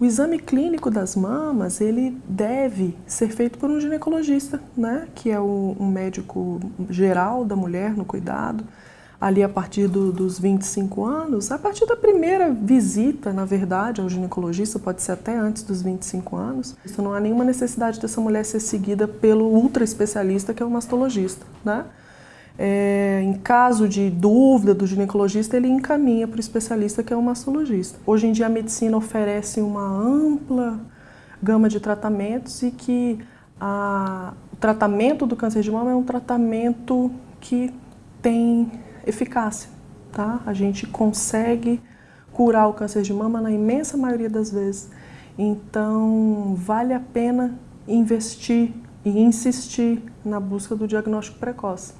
O exame clínico das mamas, ele deve ser feito por um ginecologista, né? que é o, um médico geral da mulher no cuidado, ali a partir do, dos 25 anos, a partir da primeira visita, na verdade, ao ginecologista, pode ser até antes dos 25 anos, isso não há nenhuma necessidade dessa mulher ser seguida pelo ultra especialista, que é o mastologista. Né? É, em caso de dúvida do ginecologista, ele encaminha para o especialista que é o mastologista. Hoje em dia a medicina oferece uma ampla gama de tratamentos e que a, o tratamento do câncer de mama é um tratamento que tem eficácia. Tá? A gente consegue curar o câncer de mama na imensa maioria das vezes. Então, vale a pena investir e insistir na busca do diagnóstico precoce.